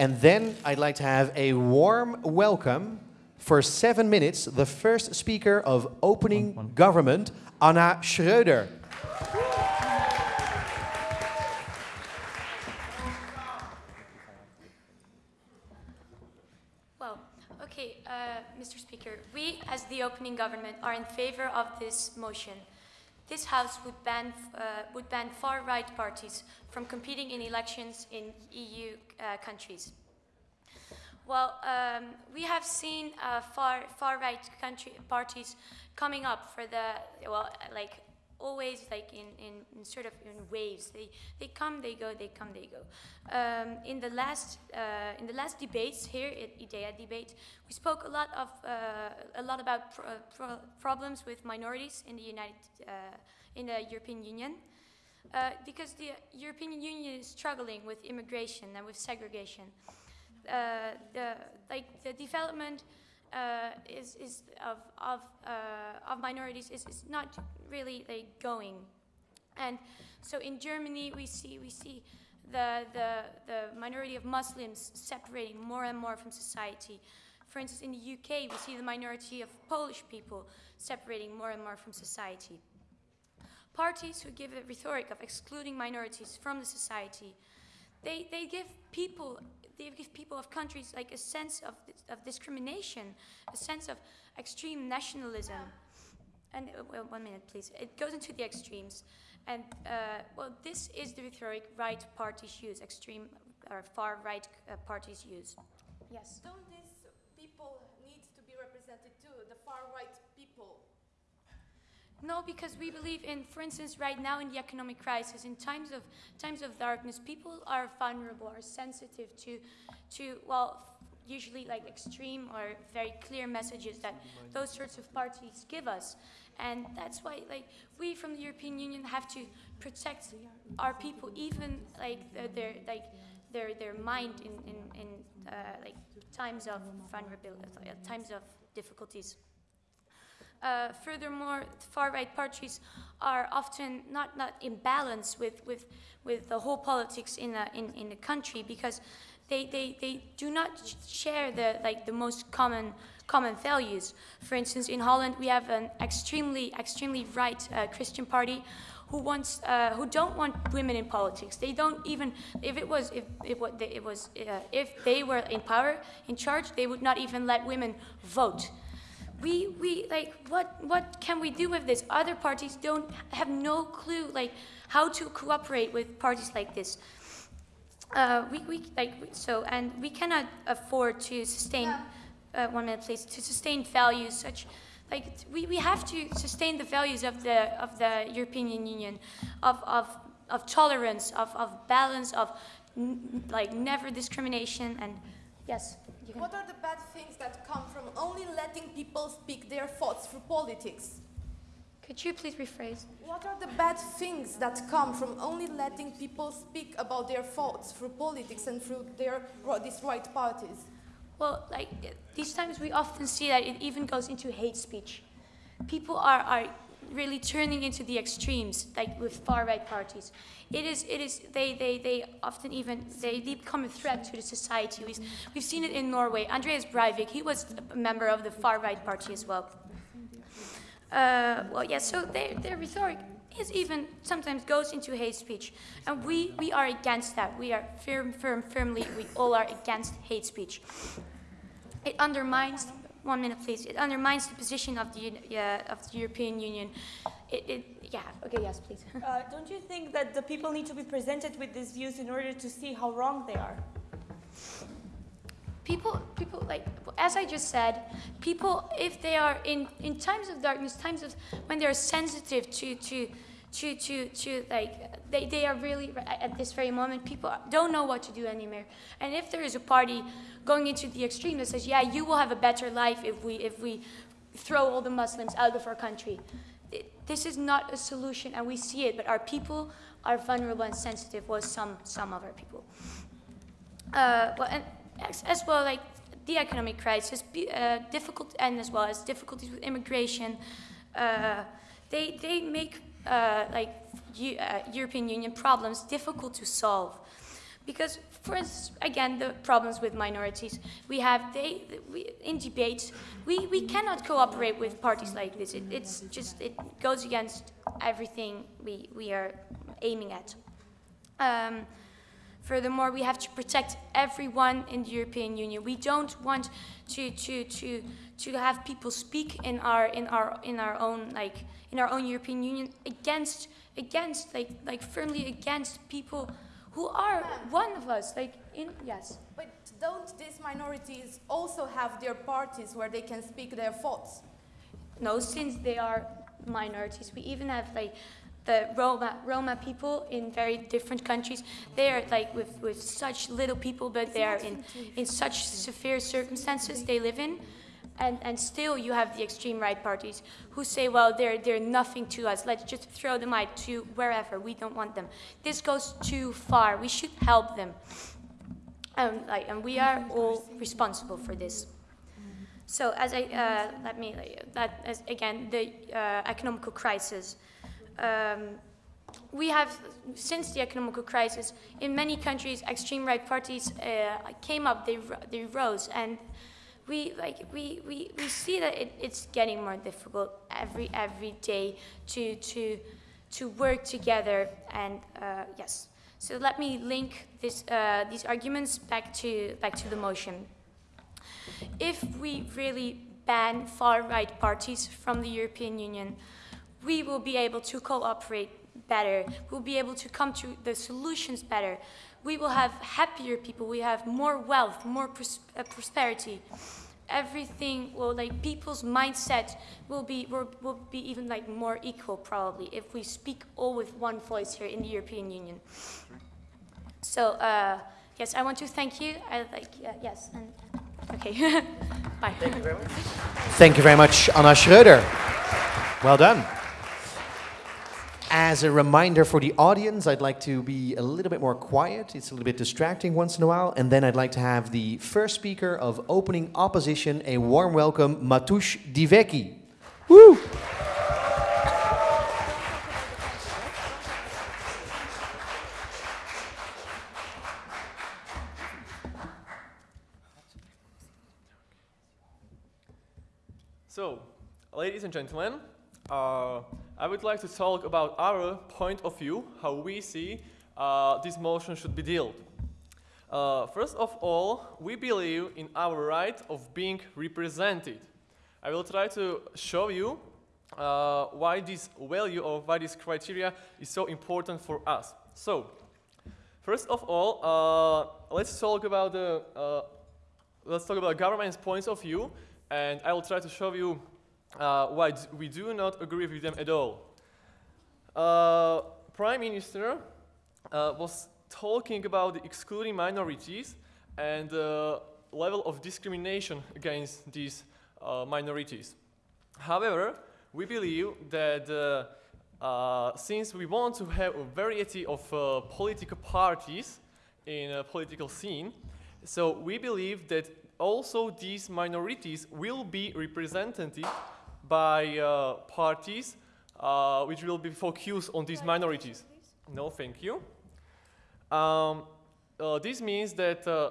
And then I'd like to have a warm welcome for seven minutes, the first speaker of opening government, Anna Schreuder. Well, okay, uh, Mr. Speaker, we as the opening government are in favor of this motion. This House would ban, uh, would ban far-right parties from competing in elections in EU uh, countries. Well, um, we have seen uh, far far-right country parties coming up for the well, like always like in, in, in, sort of in waves. They they come, they go, they come, they go. Um, in the last uh, in the last debates here at IDEA debate, we spoke a lot of uh, a lot about pro pro problems with minorities in the United uh, in the European Union. Uh, because the European Union is struggling with immigration and with segregation. Uh, the like the development uh, is is of of uh, of minorities is, is not really like going, and so in Germany we see we see the the the minority of Muslims separating more and more from society. For instance, in the UK, we see the minority of Polish people separating more and more from society. Parties who give a rhetoric of excluding minorities from the society, they, they give people they give people of countries like a sense of, of discrimination, a sense of extreme nationalism. And uh, well, one minute, please. It goes into the extremes. And uh, well, this is the rhetoric right parties use, extreme or far right uh, parties use. Yes. Don't these people need to be represented too, the far right people? No, because we believe in, for instance, right now in the economic crisis, in times of times of darkness, people are vulnerable, are sensitive to, to well, usually like extreme or very clear messages that those sorts of parties give us, and that's why like we from the European Union have to protect our people, even like their like their their mind in in, in uh, like times of vulnerability, times of difficulties. Uh, furthermore, far-right parties are often not, not in balance with, with, with the whole politics in, the, in, in the country because they, they, they do not share the, like, the most common, common values. For instance, in Holland, we have an extremely, extremely right uh, Christian party who wants, uh, who don't want women in politics. They don't even, if it was, if it, it was, uh, if they were in power, in charge, they would not even let women vote we, we like what what can we do with this? Other parties don't have no clue like how to cooperate with parties like this. Uh, we, we like so and we cannot afford to sustain uh, one minute please to sustain values such like we, we have to sustain the values of the of the European Union of of, of tolerance of, of balance of like never discrimination and yes what are the bad things that come from only letting people speak their thoughts through politics? Could you please rephrase? What are the bad things that come from only letting people speak about their thoughts through politics and through their these right parties? Well, like these times we often see that it even goes into hate speech. People are, are really turning into the extremes, like with far-right parties. It is, it is, they, they, they often even, they become a threat to the society. We've, we've seen it in Norway. Andreas Breivik, he was a member of the far-right party as well. Uh, well, yeah, so their, their rhetoric is even sometimes goes into hate speech. And we, we are against that. We are firm, firm, firmly, we all are against hate speech. It undermines one minute, please. It undermines the position of the, uh, of the European Union. It, it, yeah, okay, yes, please. uh, don't you think that the people need to be presented with these views in order to see how wrong they are? People, people, like, as I just said, people, if they are in, in times of darkness, times of when they're sensitive to, to, to, to, to like, they, they are really, at this very moment, people don't know what to do anymore. And if there is a party going into the extreme that says, yeah, you will have a better life if we, if we throw all the Muslims out of our country. This is not a solution, and we see it, but our people are vulnerable and sensitive, well, some, some of our people. Uh, well, and as, as, well, like the economic crisis, uh, difficult, and as well as difficulties with immigration, uh, they, they make uh, like uh, European Union problems difficult to solve because for us, again, the problems with minorities, we have, they, we, in debates, we, we cannot cooperate with parties like this. It, it's just, it goes against everything we, we are aiming at. Um, Furthermore, we have to protect everyone in the European Union. We don't want to, to, to, to have people speak in our, in, our, in our own like in our own European Union against against like like firmly against people who are one of us. Like in yes. But don't these minorities also have their parties where they can speak their thoughts? No, since they are minorities, we even have like the Roma, Roma people in very different countries. They are like with, with such little people, but they are in, in such severe circumstances they live in. And, and still you have the extreme right parties who say, well, they're, they're nothing to us. Let's just throw them out to wherever. We don't want them. This goes too far. We should help them. Um, like, and we are all responsible for this. So as I, uh, let me, that as, again, the uh, economical crisis um, we have, since the economic crisis, in many countries, extreme right parties uh, came up, they, they rose, and we, like, we, we, we see that it, it's getting more difficult every, every day to, to, to work together, and uh, yes. So let me link this, uh, these arguments back to, back to the motion. If we really ban far-right parties from the European Union, we will be able to cooperate better. We'll be able to come to the solutions better. We will have happier people. We have more wealth, more pros uh, prosperity. Everything will like people's mindset will be will, will be even like more equal probably if we speak all with one voice here in the European Union. So uh, yes, I want to thank you. I like uh, yes and okay. Bye. Thank you very much. Thank you very much, Anna Schröder. Well done. As a reminder for the audience, I'd like to be a little bit more quiet. It's a little bit distracting once in a while. And then I'd like to have the first speaker of opening opposition, a warm welcome, Matoush Diveki. Woo! So, ladies and gentlemen, uh, I would like to talk about our point of view, how we see uh, this motion should be dealt. Uh, first of all, we believe in our right of being represented. I will try to show you uh, why this value or why this criteria is so important for us. So, first of all, uh, let's talk about the uh, let's talk about government's points of view, and I will try to show you uh, why we do not agree with them at all. Uh, Prime Minister uh, was talking about the excluding minorities and the level of discrimination against these uh, minorities. However, we believe that uh, uh, since we want to have a variety of political parties in a political scene, so we believe that also these minorities will be represented by uh, parties uh, which will be focused on these minorities. No, thank you. Um, uh, this means that uh,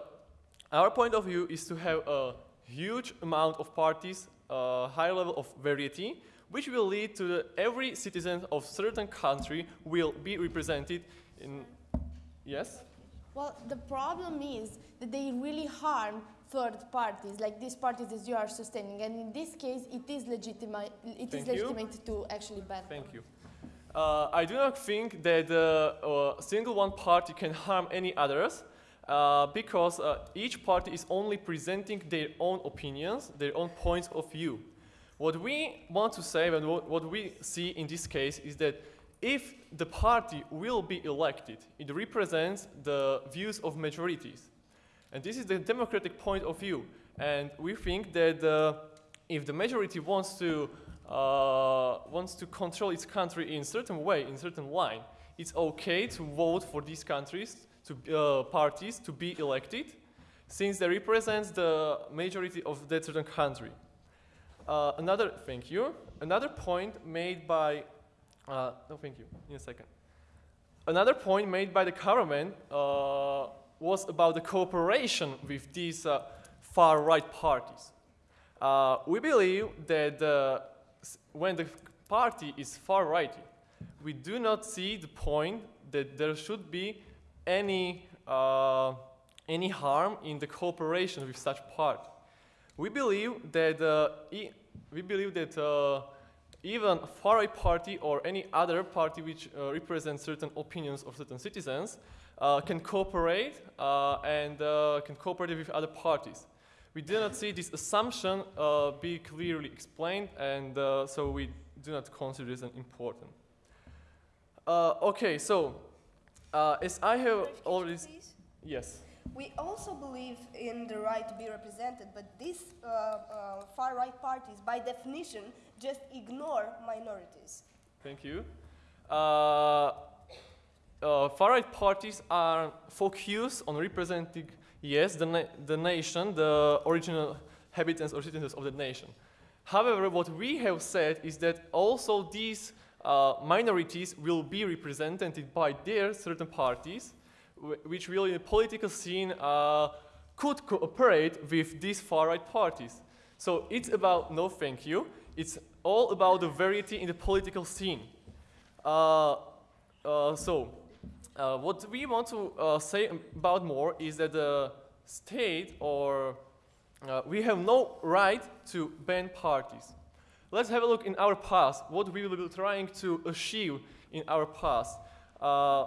our point of view is to have a huge amount of parties, a high level of variety, which will lead to the, every citizen of certain country will be represented in, yes? Well, the problem is that they really harm third parties, like these parties that you are sustaining. And in this case, it is legitimate, it is legitimate to actually ban Thank you. Uh, I do not think that a uh, single one party can harm any others uh, because uh, each party is only presenting their own opinions, their own points of view. What we want to say and what, what we see in this case is that if the party will be elected, it represents the views of majorities. And this is the democratic point of view. And we think that uh, if the majority wants to, uh, wants to control its country in certain way, in certain line, it's okay to vote for these countries, to, uh, parties to be elected, since they represent the majority of that certain country. Uh, another, thank you. Another point made by, uh, no, thank you, in a second. Another point made by the government was about the cooperation with these uh, far-right parties. Uh, we believe that uh, when the party is far-righty, we do not see the point that there should be any, uh, any harm in the cooperation with such party. We believe that, uh, e- we believe that uh, even far-right party or any other party which represents certain opinions of certain citizens uh, can cooperate uh, and uh, can cooperate with other parties. We do not see this assumption uh, be clearly explained, and uh, so we do not consider this an important. Uh, okay, so uh, as I have already, yes. We also believe in the right to be represented, but these uh, uh, far-right parties, by definition, just ignore minorities. Thank you. Uh, uh, far-right parties are focused on representing, yes, the, na- the nation, the original inhabitants or citizens of the nation. However, what we have said is that also these uh, minorities will be represented by their certain parties, which will in the political scene uh, could cooperate with these far-right parties. So it's about no thank you. It's all about the variety in the political scene. Uh, uh, so, uh, what we want to uh, say about more is that the state or uh, we have no right to ban parties. Let's have a look in our past, what we be trying to achieve in our past. Uh,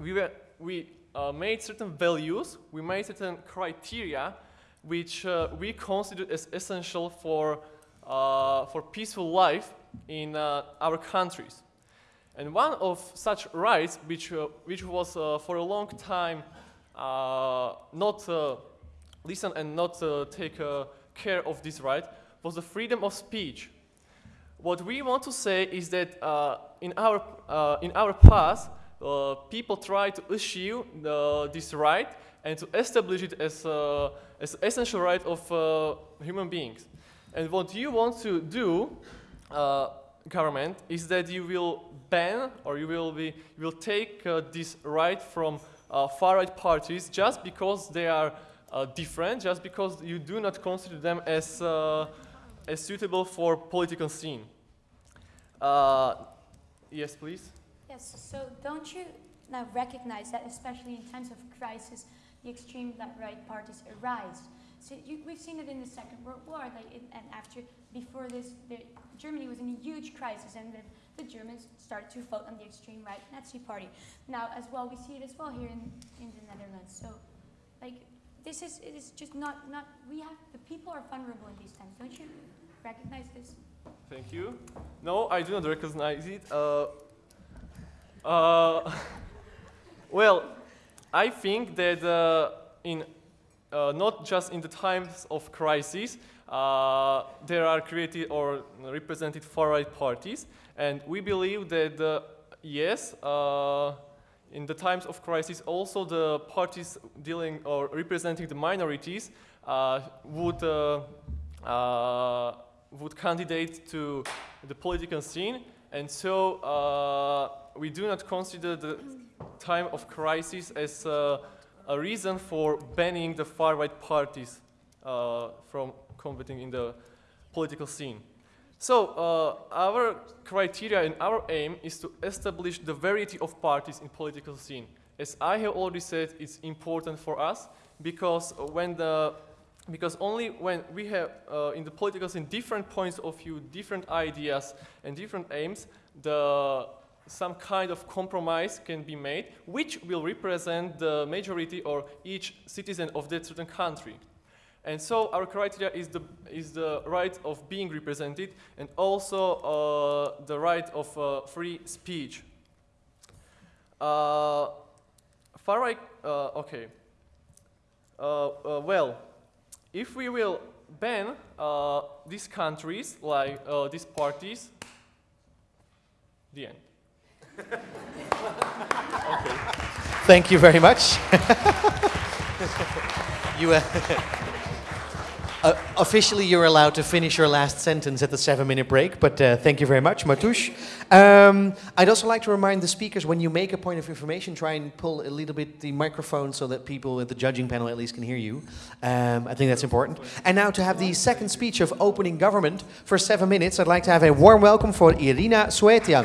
we were, we uh, made certain values, we made certain criteria which uh, we considered as essential for, for peaceful life in our countries. And one of such rights, which, uh, which was uh, for a long time uh, not uh, listen and not uh, take uh, care of this right, was the freedom of speech. What we want to say is that in, our, in our past, people tried to issue this right and to establish it as uh, as essential right of human beings. And what you want to do, uh, government, is that you will ban or you will be you will take uh, this right from uh, far-right parties just because they are uh, different, just because you do not consider them as uh, as suitable for political scene. Uh, yes, please. Yes, so don't you now recognize that, especially in times of crisis, the extreme right parties arise? So you, we've seen it in the Second World War, like and after, before this, the, Germany was in a huge crisis, and then the Germans started to vote on the extreme right Nazi party. Now, as well, we see it as well here in, in the Netherlands. So, like, this is it is just not not we have the people are vulnerable in these times. Don't you recognize this? Thank you. No, I do not recognize it. Uh, uh, well, I think that uh, in uh, not just in the times of crisis, uh, there are created or represented far-right parties, and we believe that uh, yes, in the times of crisis, also the parties dealing or representing the minorities uh, would uh, uh, would candidate to the political scene, and so we do not consider the time of crisis as a reason for banning the far-right parties uh, from competing in the political scene. So uh, our criteria and our aim is to establish the variety of parties in political scene. As I have already said, it's important for us because when the because only when we have uh, in the political scene different points of view, different ideas, and different aims, the some kind of compromise can be made, which will represent the majority or each citizen of that certain country. And so our criteria is the, is the right of being represented and also uh, the right of uh, free speech. Uh, far right, uh, okay. Uh, uh, well, if we will ban these countries, like these parties, the end. Okay. Thank you very much. you, uh, Uh, officially, you're allowed to finish your last sentence at the seven-minute break, but uh, thank you very much, Matoush. Um, I'd also like to remind the speakers, when you make a point of information, try and pull a little bit the microphone so that people at the judging panel at least can hear you. Um, I think that's important. And now to have the second speech of opening government for seven minutes, I'd like to have a warm welcome for Irina Suetian.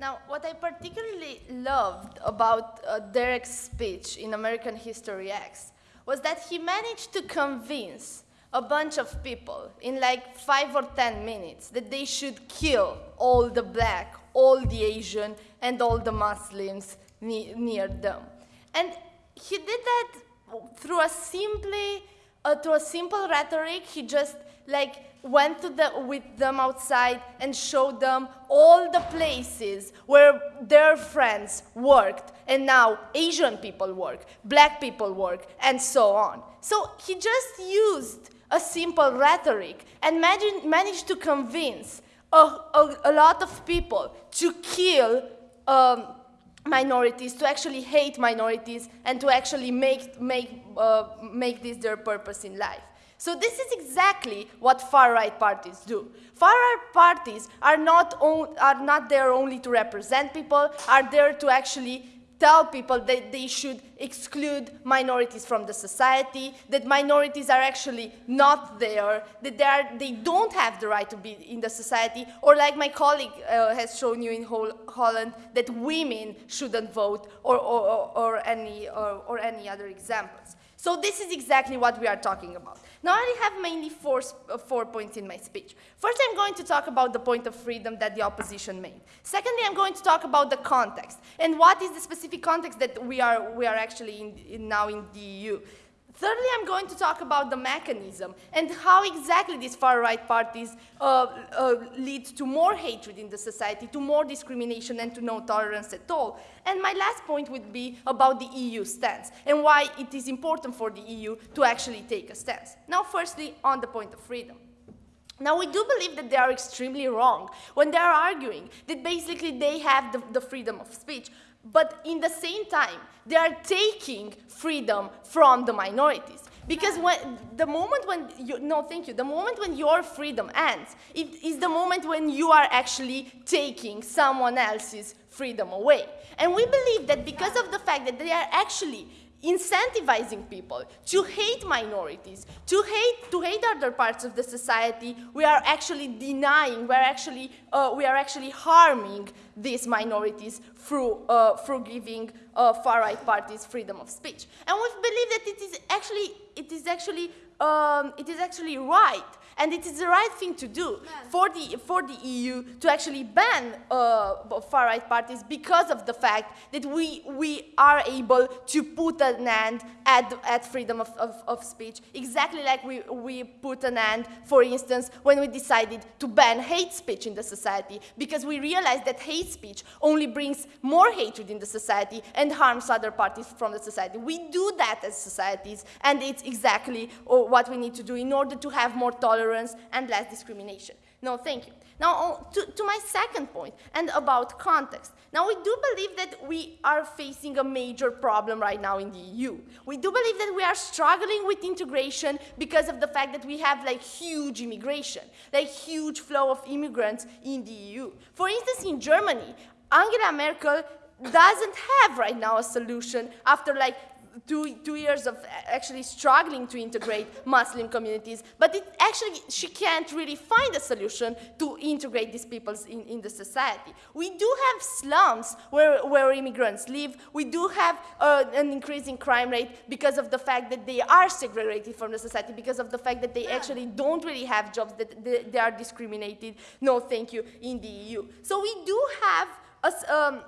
Now, what I particularly loved about uh, Derek's speech in American History X was that he managed to convince a bunch of people in like five or ten minutes that they should kill all the black, all the Asian, and all the Muslims ne near them. And he did that through a simply, uh, through a simple rhetoric. He just like went to the, with them outside and showed them all the places where their friends worked and now Asian people work, black people work, and so on. So he just used a simple rhetoric and managed to convince a, a, a, lot of people to kill um, minorities, to actually hate minorities, and to actually make, make, uh, make this their purpose in life. So this is exactly what far-right parties do. Far-right parties are not, are not there only to represent people, are there to actually tell people that they should exclude minorities from the society, that minorities are actually not there, that they, are, they don't have the right to be in the society, or like my colleague uh, has shown you in Holland, that women shouldn't vote, or, or, or, any, or, or any other examples. So this is exactly what we are talking about. Now I have mainly four, uh, four points in my speech. First, I'm going to talk about the point of freedom that the opposition made. Secondly, I'm going to talk about the context and what is the specific context that we are, we are actually in, in now in the EU. Thirdly, I'm going to talk about the mechanism and how exactly these far-right parties uh, uh, lead to more hatred in the society, to more discrimination and to no tolerance at all. And my last point would be about the EU stance and why it is important for the EU to actually take a stance. Now, firstly, on the point of freedom. Now, we do believe that they are extremely wrong when they are arguing that basically they have the, the freedom of speech but in the same time, they are taking freedom from the minorities. Because when, the moment when you, no, thank you, the moment when your freedom ends, it is the moment when you are actually taking someone else's freedom away. And we believe that because of the fact that they are actually incentivizing people to hate minorities, to hate, to hate other parts of the society, we are actually denying, we are actually, uh, we are actually harming these minorities through, uh, through giving uh, far-right parties freedom of speech. And we believe that it is actually, it is actually, um, it is actually right and it is the right thing to do for the, for the EU to actually ban uh, far-right parties because of the fact that we, we are able to put an end at, at freedom of, of, of speech, exactly like we, we put an end, for instance, when we decided to ban hate speech in the society, because we realized that hate speech only brings more hatred in the society and harms other parties from the society. We do that as societies, and it's exactly uh, what we need to do in order to have more tolerance tolerance and less discrimination. No, thank you. Now, to, to, my second point, and about context. Now, we do believe that we are facing a major problem right now in the EU. We do believe that we are struggling with integration because of the fact that we have like huge immigration, like huge flow of immigrants in the EU. For instance, in Germany, Angela Merkel doesn't have right now a solution after like two, two years of actually struggling to integrate Muslim communities, but it actually, she can't really find a solution to integrate these peoples in, in the society. We do have slums where, where immigrants live. We do have uh, an increasing crime rate because of the fact that they are segregated from the society, because of the fact that they actually don't really have jobs, that they, they are discriminated, no thank you, in the EU. So we do have a, um,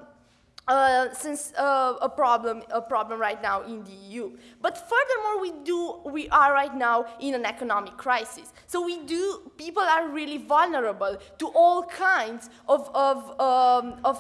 uh, since uh, a problem a problem right now in the EU. But furthermore, we do we are right now in an economic crisis. So we do people are really vulnerable to all kinds of of um, of,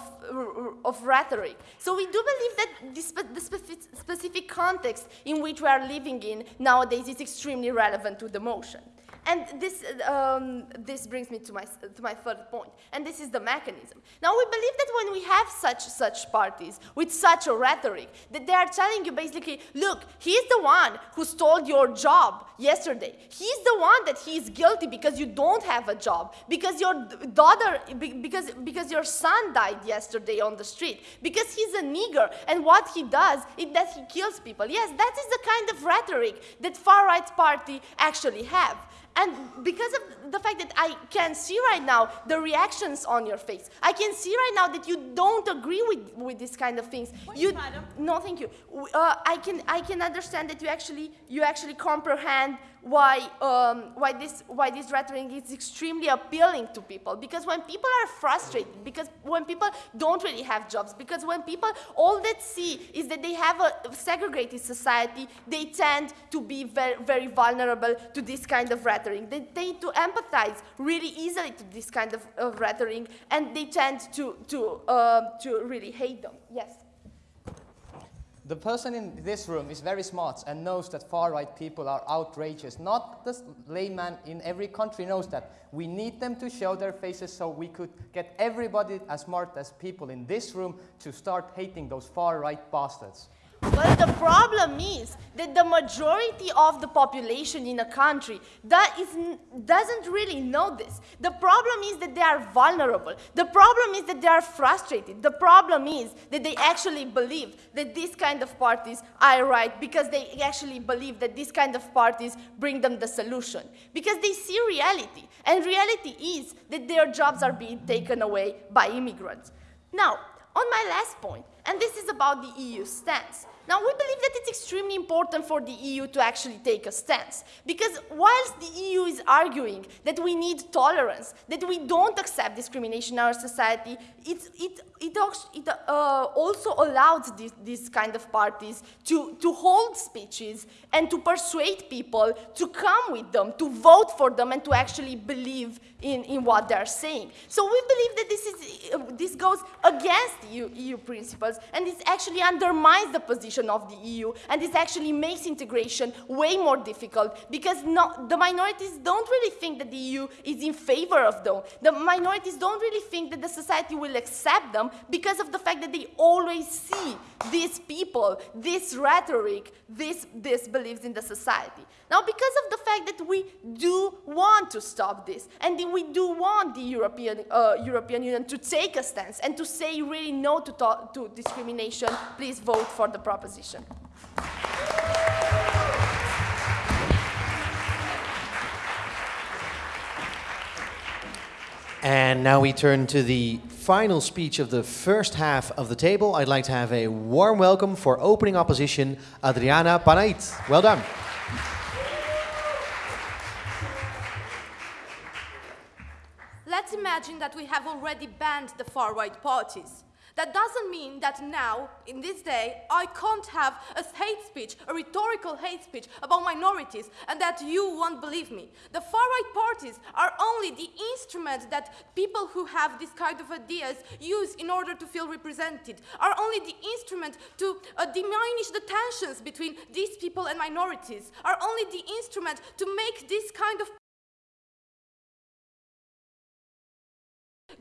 of rhetoric. So we do believe that this, the specific, specific context in which we are living in nowadays is extremely relevant to the motion. And this, um, this brings me to my, to my third point, and this is the mechanism. Now, we believe that when we have such, such parties with such a rhetoric, that they are telling you basically, look, he's the one who stole your job yesterday. He's the one that he is guilty because you don't have a job, because your daughter, because, because your son died yesterday on the street, because he's a nigger, and what he does is that he kills people. Yes, that is the kind of rhetoric that far-right party actually have. And because of the fact that I can see right now the reactions on your face, I can see right now that you don't agree with, with these kind of things. you, madam. No, thank you. Uh, I, can, I can understand that you actually, you actually comprehend why, um, why, this, why this rhetoric is extremely appealing to people. Because when people are frustrated, because when people don't really have jobs, because when people, all that see is that they have a segregated society, they tend to be very, very vulnerable to this kind of rhetoric. They tend to empathize really easily to this kind of, of rhetoric, and they tend to, to, um, to really hate them. Yes? The person in this room is very smart and knows that far-right people are outrageous. Not the layman in every country knows that. We need them to show their faces so we could get everybody as smart as people in this room to start hating those far-right bastards. But the problem is that the majority of the population in a country that is, doesn't really know this. The problem is that they are vulnerable. The problem is that they are frustrated. The problem is that they actually believe that these kind of parties are right because they actually believe that these kind of parties bring them the solution. Because they see reality. And reality is that their jobs are being taken away by immigrants. Now, on my last point, and this is about the EU stance. Now, we believe that it's extremely important for the EU to actually take a stance. Because whilst the EU is arguing that we need tolerance, that we don't accept discrimination in our society, it, it, it, it uh, also allows this, this kind of parties to, to hold speeches and to persuade people to come with them, to vote for them, and to actually believe in, in what they're saying. So we believe that this, is, uh, this goes against EU, EU principles, and this actually undermines the position of the EU, and this actually makes integration way more difficult, because no, the minorities don't really think that the EU is in favor of them. The minorities don't really think that the society will accept them because of the fact that they always see these people, this rhetoric, this, this beliefs in the society. Now, because of the fact that we do want to stop this, and we do want the European, uh, European Union to take a stance and to say really no to, to discrimination, please vote for the proposition. And now we turn to the final speech of the first half of the table. I'd like to have a warm welcome for opening opposition, Adriana Panait. Well done. Imagine that we have already banned the far-right parties. That doesn't mean that now, in this day, I can't have a hate speech, a rhetorical hate speech about minorities, and that you won't believe me. The far-right parties are only the instrument that people who have this kind of ideas use in order to feel represented, are only the instrument to uh, diminish the tensions between these people and minorities, are only the instrument to make this kind of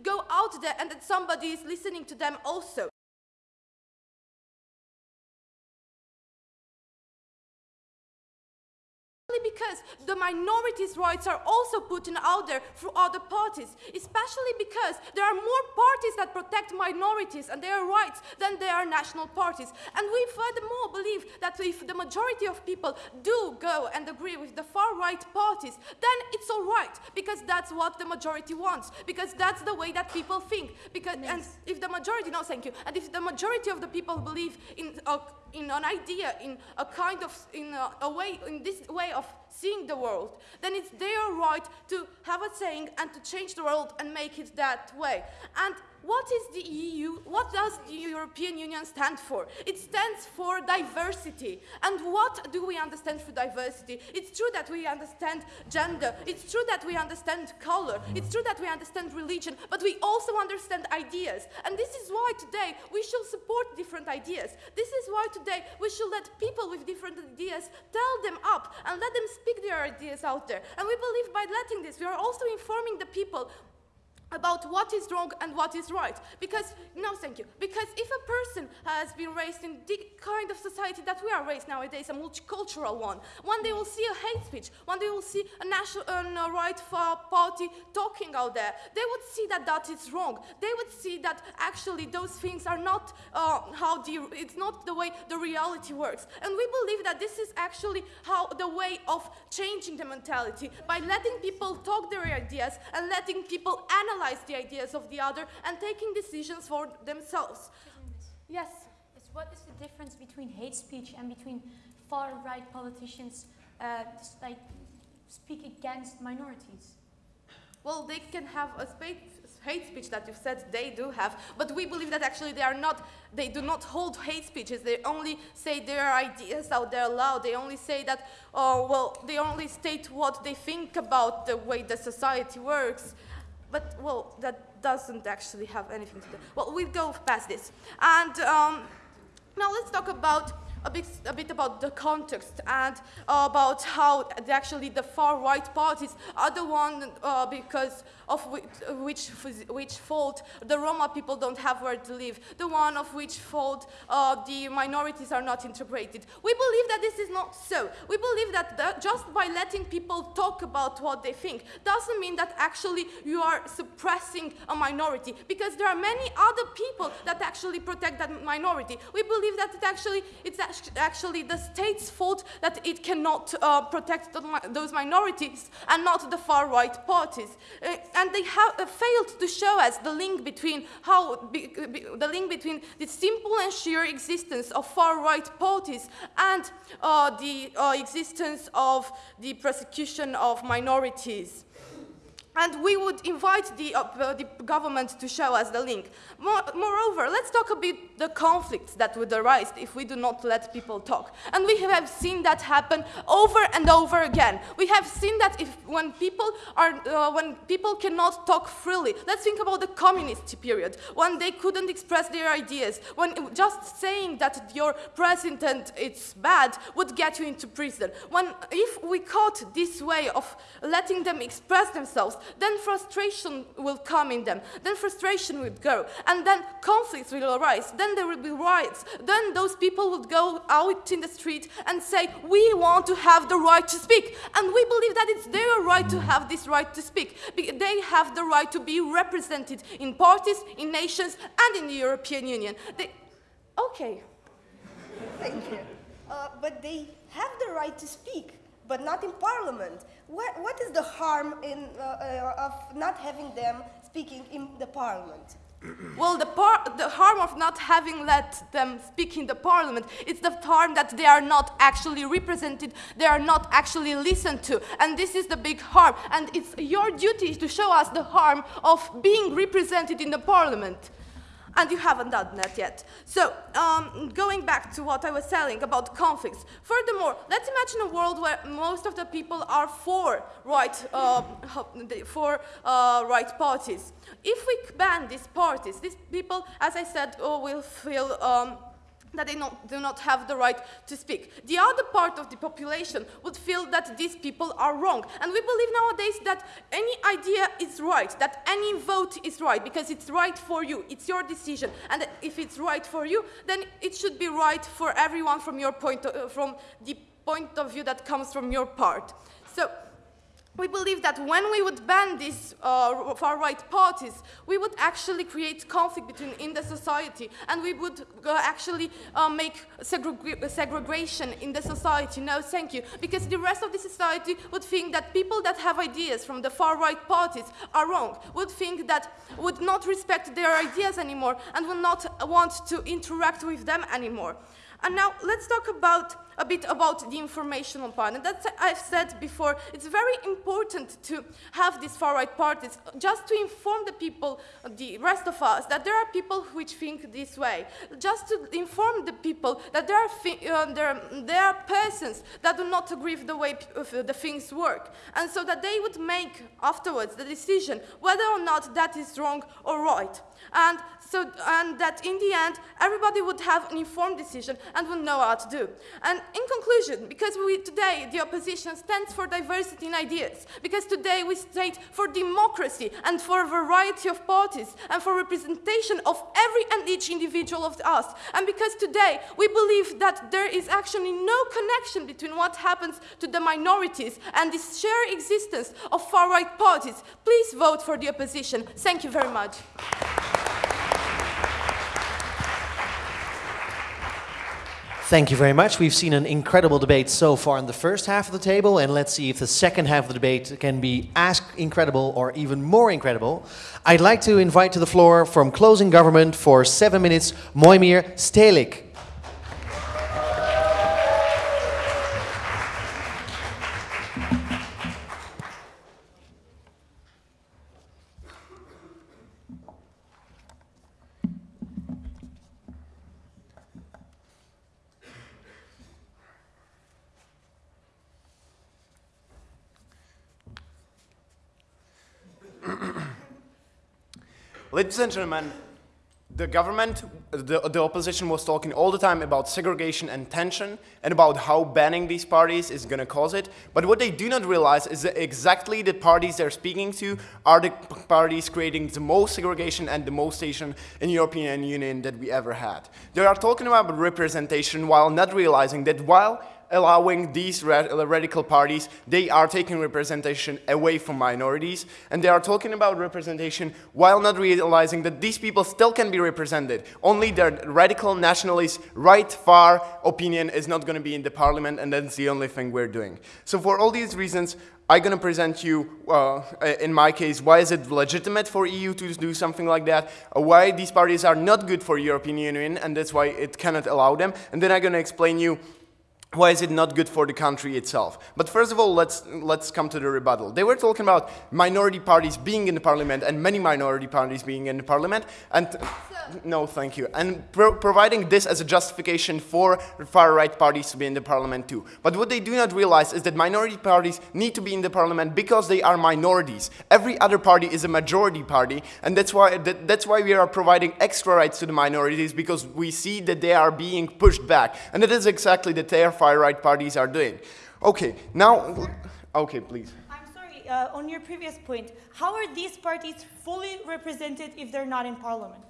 go out there and that somebody is listening to them also. Because the minorities' rights are also put out there through other parties, especially because there are more parties that protect minorities and their rights than there are national parties. And we furthermore believe that if the majority of people do go and agree with the far-right parties, then it's all right, because that's what the majority wants, because that's the way that people think. Because, and if the majority, no, thank you, and if the majority of the people believe in a in an idea, in a kind of, in a, a, way, in this way of seeing the world, then it's their right to have a saying and to change the world and make it that way. And what is the EU? What does the European Union stand for? It stands for diversity. And what do we understand for diversity? It's true that we understand gender. It's true that we understand color. It's true that we understand religion. But we also understand ideas. And this is why today we should support different ideas. This is why today we should let people with different ideas tell them up and let them speak their ideas out there. And we believe by letting this, we are also informing the people about what is wrong and what is right. Because, no, thank you. Because if a person has been raised in the kind of society that we are raised nowadays, a multicultural one, one day will see a hate speech, one day will see a national uh, right party talking out there, they would see that that is wrong. They would see that actually those things are not uh, how the, it's not the way the reality works. And we believe that this is actually how the way of changing the mentality, by letting people talk their ideas and letting people analyze analyze the ideas of the other and taking decisions for themselves. Yes? What is the difference between hate speech and between far-right politicians uh, just like speak against minorities? Well, they can have a hate speech that you said they do have, but we believe that actually they are not, they do not hold hate speeches. They only say their ideas out there loud. They only say that, oh, well, they only state what they think about the way the society works. But, well, that doesn't actually have anything to do. Well, we'll go past this. And um, now let's talk about a bit, a bit about the context and uh, about how actually the far right parties are the one uh, because of which, which, which fault the Roma people don't have where to live, the one of which fault uh, the minorities are not integrated. We believe that this is not so. We believe that the, just by letting people talk about what they think doesn't mean that actually you are suppressing a minority because there are many other people that actually protect that minority. We believe that it actually, it's actually the state's fault that it cannot uh, protect those minorities and not the far right parties. Uh, and they have uh, failed to show us the link between how be, be, the link between the simple and sheer existence of far-right parties and uh, the uh, existence of the persecution of minorities. And we would invite the, uh, the, government to show us the link. More, moreover, let's talk a bit about the conflicts that would arise if we do not let people talk. And we have seen that happen over and over again. We have seen that if when people are uh, when people cannot talk freely. Let's think about the communist period when they couldn't express their ideas. When just saying that your president is bad would get you into prison. When if we caught this way of letting them express themselves, then frustration will come in them, then frustration will go, and then conflicts will arise, then there will be riots, then those people would go out in the street and say, we want to have the right to speak, and we believe that it's their right to have this right to speak. Because they have the right to be represented in parties, in nations, and in the European Union. They, okay. Thank you. Uh, but they have the right to speak but not in parliament. What, what is the harm in, uh, uh, of not having them speaking in the parliament? well, the, the, harm of not having let them speak in the parliament, it's the harm that they are not actually represented, they are not actually listened to. And this is the big harm. And it's your duty to show us the harm of being represented in the parliament and you haven't done that yet. So, um, going back to what I was saying about conflicts. Furthermore, let's imagine a world where most of the people are for right, uh, for uh, right parties. If we ban these parties, these people, as I said, oh, will feel um, that they not, do not have the right to speak. The other part of the population would feel that these people are wrong. And we believe nowadays that any idea is right, that any vote is right, because it's right for you, it's your decision. And if it's right for you, then it should be right for everyone from your point of, uh, from the point of view that comes from your part. So we believe that when we would ban these uh, far-right parties, we would actually create conflict between in the society, and we would uh, actually uh, make segreg segregation in the society. No, thank you, because the rest of the society would think that people that have ideas from the far-right parties are wrong, would think that would not respect their ideas anymore, and would not want to interact with them anymore. And now let's talk about a bit about the informational part. And that's I've said before, it's very important to have these far-right parties just to inform the people, the rest of us, that there are people which think this way. Just to inform the people that there are, uh, there, there are persons that do not agree with the way the things work. And so that they would make afterwards the decision whether or not that is wrong or right. And so, and that in the end, everybody would have an informed decision and would know how to do. And in conclusion, because we, today the opposition stands for diversity in ideas, because today we state for democracy and for a variety of parties and for representation of every and each individual of us, and because today we believe that there is actually no connection between what happens to the minorities and the shared existence of far-right parties, please vote for the opposition. Thank you very much. Thank you very much. We've seen an incredible debate so far in the first half of the table, and let's see if the second half of the debate can be as incredible or even more incredible. I'd like to invite to the floor from Closing Government for seven minutes, Mojmir Stelik. Ladies and gentlemen, the government, the, the opposition was talking all the time about segregation and tension and about how banning these parties is going to cause it. But what they do not realize is that exactly the parties they're speaking to are the parties creating the most segregation and the most tension in European Union that we ever had. They are talking about representation while not realizing that while allowing these radical parties, they are taking representation away from minorities, and they are talking about representation while not realizing that these people still can be represented. Only their radical nationalist, right, far opinion is not going to be in the parliament, and that's the only thing we're doing. So for all these reasons, I'm going to present you, uh, in my case, why is it legitimate for EU to do something like that, uh, why these parties are not good for European Union, and that's why it cannot allow them, and then I'm going to explain you why is it not good for the country itself? But first of all, let's, let's come to the rebuttal. They were talking about minority parties being in the parliament and many minority parties being in the parliament. And no, thank you. And pro providing this as a justification for far-right parties to be in the parliament too. But what they do not realize is that minority parties need to be in the parliament because they are minorities. Every other party is a majority party. And that's why, that, that's why we are providing extra rights to the minorities because we see that they are being pushed back. And that is exactly the far-right parties are doing. Okay, now, okay, please. I'm sorry, uh, on your previous point, how are these parties fully represented if they're not in parliament?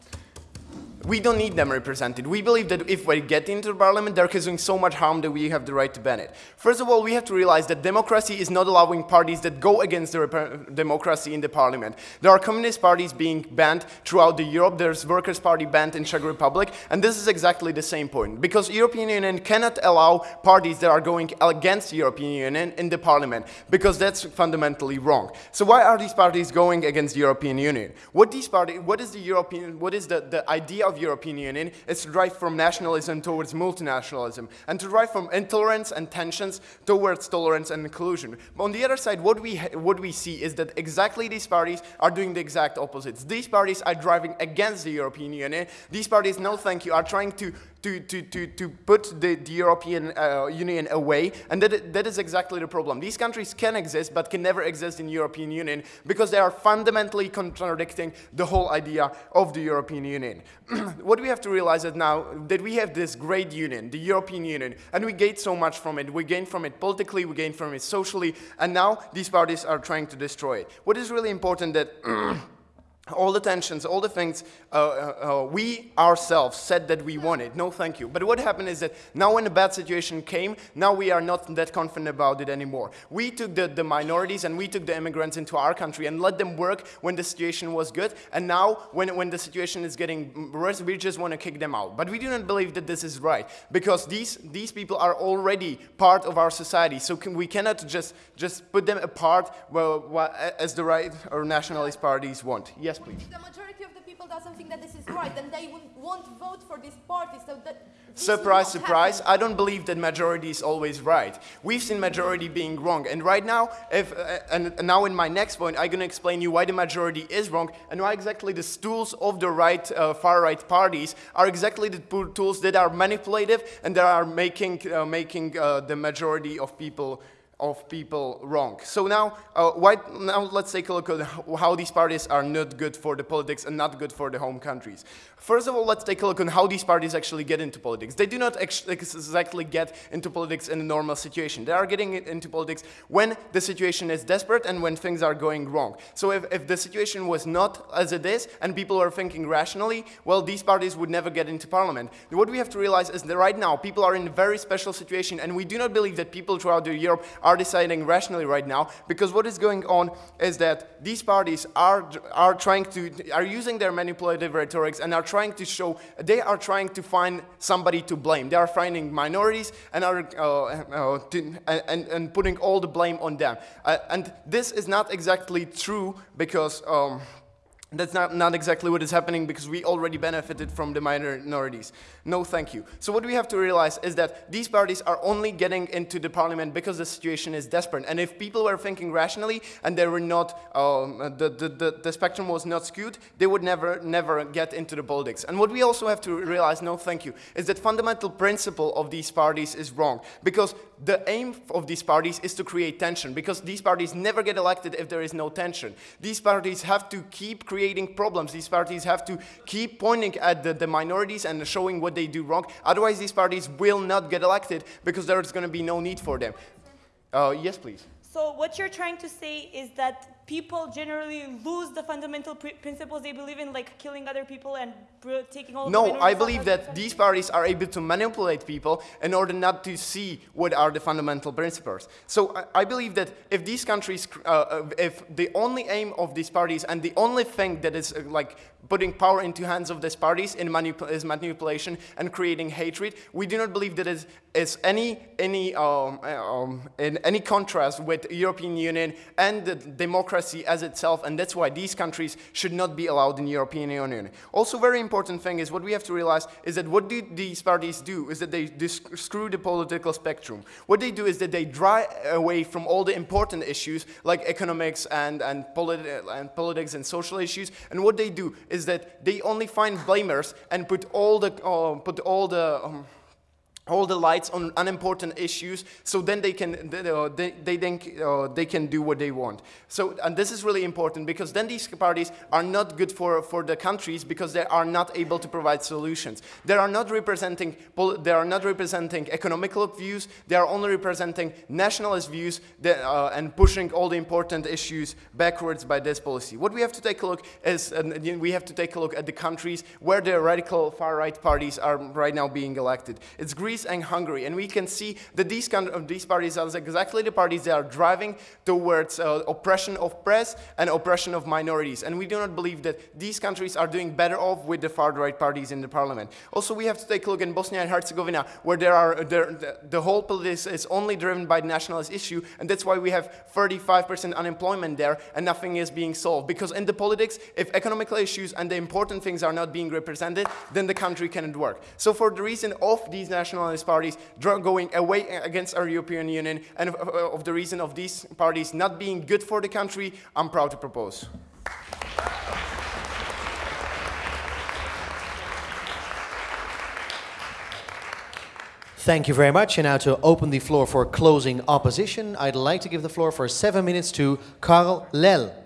We don't need them represented. We believe that if we get into the parliament, they're causing so much harm that we have the right to ban it. First of all, we have to realize that democracy is not allowing parties that go against the democracy in the parliament. There are communist parties being banned throughout the Europe. There's Workers' Party banned in Czech Republic, and this is exactly the same point. Because European Union cannot allow parties that are going against European Union in the parliament, because that's fundamentally wrong. So why are these parties going against European Union? What these parties, what is the European, what is the, the idea of European Union is to drive from nationalism towards multinationalism and to drive from intolerance and tensions towards tolerance and inclusion. But on the other side, what we, what we see is that exactly these parties are doing the exact opposites. These parties are driving against the European Union. These parties, no thank you, are trying to to, to, to, to put the, the European uh, Union away, and that, that is exactly the problem. These countries can exist, but can never exist in European Union because they are fundamentally contradicting the whole idea of the European Union. what we have to realize is now that we have this great union, the European Union, and we gain so much from it. We gain from it politically, we gain from it socially, and now these parties are trying to destroy it. What is really important that all the tensions, all the things uh, uh, uh, we ourselves said that we wanted. No, thank you. But what happened is that now when a bad situation came, now we are not that confident about it anymore. We took the, the minorities and we took the immigrants into our country and let them work when the situation was good. And now when, when the situation is getting worse, we just want to kick them out. But we do not believe that this is right because these, these people are already part of our society. So can, we cannot just, just put them apart well, well, as the right or nationalist parties want. Yes, please. The majority of the people doesn't think that this is right, then they won't, vote for this party. So that Surprise, surprise. happen. I don't believe that majority is always right. We've seen majority being wrong. And right now, if, uh, and and now in my next point, I'm going to explain you why the majority is wrong and why exactly the tools of the right, uh, far-right parties are exactly the tools that are manipulative and that are making, uh, making uh, the majority of people of people wrong. So now, uh, why, now let's take a look at how- these parties are not good for the politics and not good for the home countries. First of all, let's take a look on how these parties actually get into politics. They do not ex- exactly get into politics in a normal situation. They are getting into politics when the situation is desperate and when things are going wrong. So if, if the situation was not as it is and people are thinking rationally, well, these parties would never get into parliament. What we have to realize is that right now people are in a very special situation and we do not believe that people throughout Europe are deciding rationally right now because what is going on is that these parties are, are trying to, are using their manipulative rhetorics and are trying to show, they are trying to find somebody to blame. They are finding minorities and are uh, uh, to, and, and putting all the blame on them. Uh, and this is not exactly true because um, that's not, not exactly what is happening because we already benefited from the minorities. No, thank you. So what we have to realize is that these parties are only getting into the parliament because the situation is desperate. And if people were thinking rationally and they were not, um, the, the, the, the spectrum was not skewed, they would never, never get into the politics. And what we also have to realize, no, thank you, is that fundamental principle of these parties is wrong because the aim of these parties is to create tension because these parties never get elected if there is no tension. These parties have to keep creating problems. These parties have to keep pointing at the, the minorities and showing what they do wrong. Otherwise, these parties will not get elected because there is going to be no need for them. Uh, yes, please. So what you're trying to say is that people generally lose the fundamental pr- principles they believe in, like killing other people and taking all. No, I believe that these parties are able to manipulate people in order not to see what are the fundamental principles. So I, I believe that if these countries, uh, uh, if the only aim of these parties and the only thing that is uh, like putting power into hands of these parties in manip- is manipulation and creating hatred, we do not believe that is, is any any um, um, in any contrast with European Union and the democracy as itself, and that's why these countries should not be allowed in the European Union. Also, very important thing is what we have to realize is that what do these parties do is that they screw the political spectrum. What they do is that they drive away from all the important issues like economics and and, and politics and social issues, and what they do is that they only find blamers and put all the uh, put all the um, all the lights on unimportant issues so then they can they, uh, they, they think uh, they can do what they want. So and this is really important because then these parties are not good for for the countries because they are not able to provide solutions. They are not representing they are not representing economical views they are only representing nationalist views that, uh, and pushing all the important issues backwards by this policy. What we have to take a look is uh, we have to take a look at the countries where the radical far right parties are right now being elected. It's Greece and Hungary, and we can see that these kind of these parties are exactly the parties that are driving towards uh, oppression of press and oppression of minorities. And we do not believe that these countries are doing better off with the far right parties in the parliament. Also, we have to take a look in Bosnia and Herzegovina, where there are there, the, the whole politics is only driven by the nationalist issue, and that's why we have 35% unemployment there, and nothing is being solved. Because in the politics, if economical issues and the important things are not being represented, then the country cannot work. So, for the reason of these nationalist parties going away against our European Union and of, the reason of these parties not being good for the country, I'm proud to propose. Thank you very much. And now to open the floor for closing opposition, I'd like to give the floor for seven minutes to Karl Lell.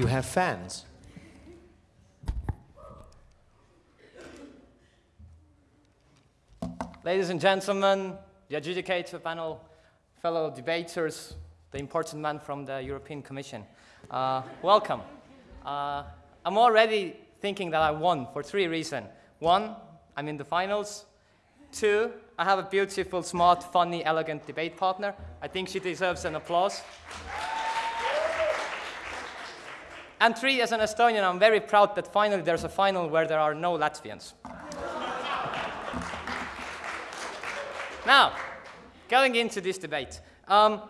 You have fans. Ladies and gentlemen, the adjudicator panel, fellow debaters, the important man from the European Commission, uh, welcome. Uh, I'm already thinking that I won for three reasons. One, I'm in the finals. Two, I have a beautiful, smart, funny, elegant debate partner. I think she deserves an applause. And three, as an Estonian, I'm very proud that finally there's a final where there are no Latvians. Now, going into this debate. Um,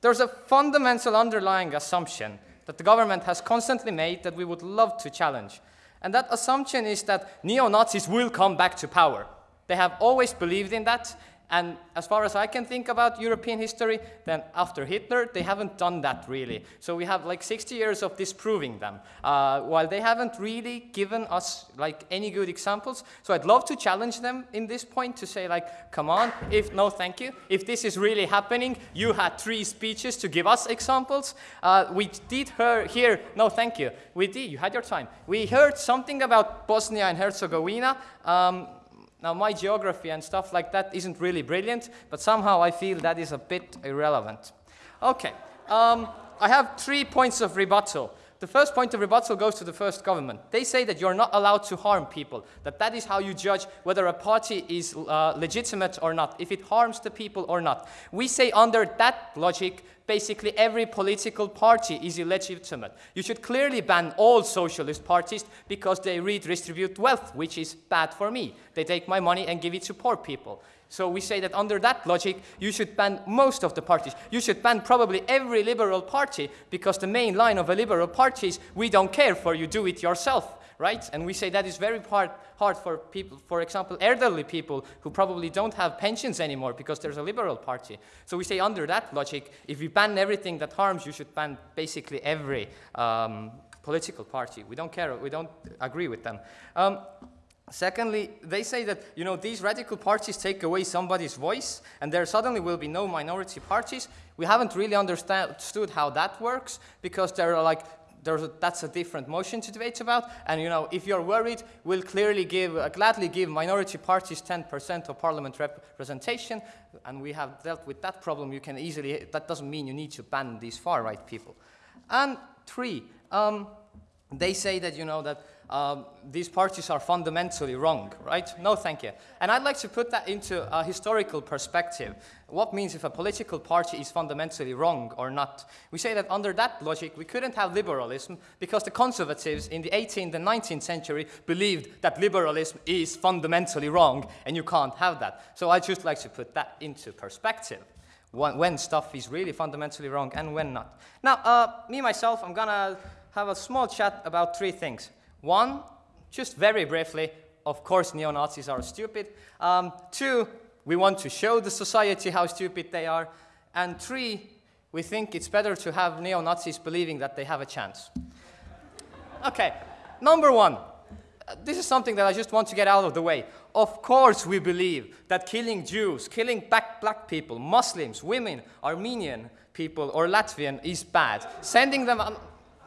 there's a fundamental underlying assumption that the government has constantly made that we would love to challenge. And that assumption is that neo-Nazis will come back to power. They have always believed in that, and as far as I can think about European history, then after Hitler, they haven't done that really. So we have like 60 years of disproving them, uh, while they haven't really given us like any good examples. So I'd love to challenge them in this point to say like, come on, if no thank you, if this is really happening, you had three speeches to give us examples. Uh, we did hear, no thank you, we did, you had your time. We heard something about Bosnia and Herzegovina. Um, now, my geography and stuff like that isn't really brilliant, but somehow I feel that is a bit irrelevant. Okay, um, I have three points of rebuttal. The first point of rebuttal goes to the first government. They say that you're not allowed to harm people, that that is how you judge whether a party is uh, legitimate or not, if it harms the people or not. We say under that logic, basically every political party is illegitimate. You should clearly ban all socialist parties because they redistribute wealth, which is bad for me. They take my money and give it to poor people. So we say that under that logic, you should ban most of the parties. You should ban probably every liberal party because the main line of a liberal party is we don't care for you, do it yourself, right? And we say that is very hard, hard for people, for example, elderly people who probably don't have pensions anymore because there's a liberal party. So we say under that logic, if we ban everything that harms, you should ban basically every um, political party. We don't care, we don't agree with them. Um, Secondly, they say that you know these radical parties take away somebody's voice, and there suddenly will be no minority parties. We haven't really understood how that works because there are like a, that's a different motion to debate about. And you know, if you're worried, we'll clearly give, uh, gladly give minority parties 10% of parliament representation, and we have dealt with that problem. You can easily. That doesn't mean you need to ban these far-right people. And three, um, they say that you know that um, these parties are fundamentally wrong, right? No, thank you. And I'd like to put that into a historical perspective. What means if a political party is fundamentally wrong or not? We say that under that logic, we couldn't have liberalism because the conservatives in the 18th and 19th century believed that liberalism is fundamentally wrong and you can't have that. So I'd just like to put that into perspective. When, when stuff is really fundamentally wrong and when not. Now, uh, me, myself, I'm gonna have a small chat about three things. One, just very briefly, of course neo-Nazis are stupid. Um, two, we want to show the society how stupid they are. And three, we think it's better to have neo-Nazis believing that they have a chance. Okay, number one. This is something that I just want to get out of the way. Of course we believe that killing Jews, killing black, black people, Muslims, women, Armenian people, or Latvian is bad. Sending them...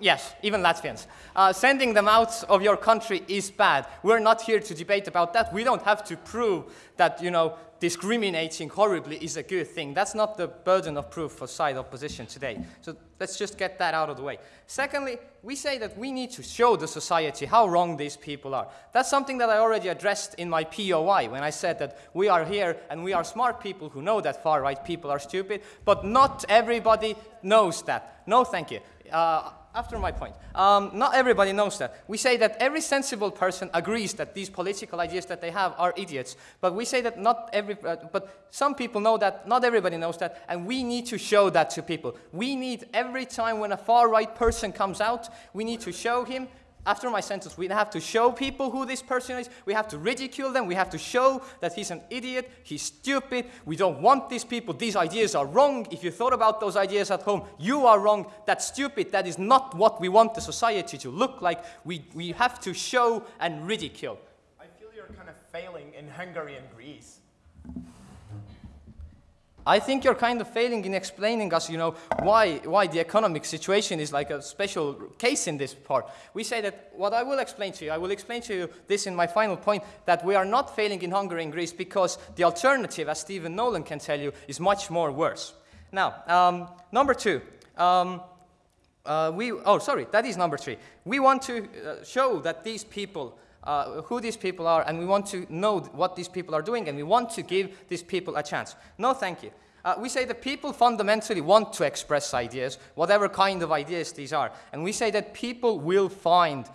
Yes, even Latvians. Uh, sending them out of your country is bad. We're not here to debate about that. We don't have to prove that, you know, discriminating horribly is a good thing. That's not the burden of proof for side opposition today. So let's just get that out of the way. Secondly, we say that we need to show the society how wrong these people are. That's something that I already addressed in my POI when I said that we are here and we are smart people who know that far-right people are stupid, but not everybody knows that. No, thank you. Uh, after my point. Um, not everybody knows that. We say that every sensible person agrees that these political ideas that they have are idiots. But we say that not every, uh, but some people know that, not everybody knows that, and we need to show that to people. We need every time when a far-right person comes out, we need to show him after my sentence, we have to show people who this person is. We have to ridicule them. We have to show that he's an idiot. He's stupid. We don't want these people. These ideas are wrong. If you thought about those ideas at home, you are wrong. That's stupid. That is not what we want the society to look like. We, we have to show and ridicule. I feel you're kind of failing in Hungary and Greece. I think you're kind of failing in explaining us, you know, why, why the economic situation is like a special case in this part. We say that what I will explain to you, I will explain to you this in my final point, that we are not failing in Hungary and Greece because the alternative, as Stephen Nolan can tell you, is much more worse. Now, um, number two, um, uh, we, oh, sorry, that is number three. We want to uh, show that these people uh, who these people are, and we want to know what these people are doing, and we want to give these people a chance. No, thank you. Uh, we say that people fundamentally want to express ideas, whatever kind of ideas these are. And we say that people will find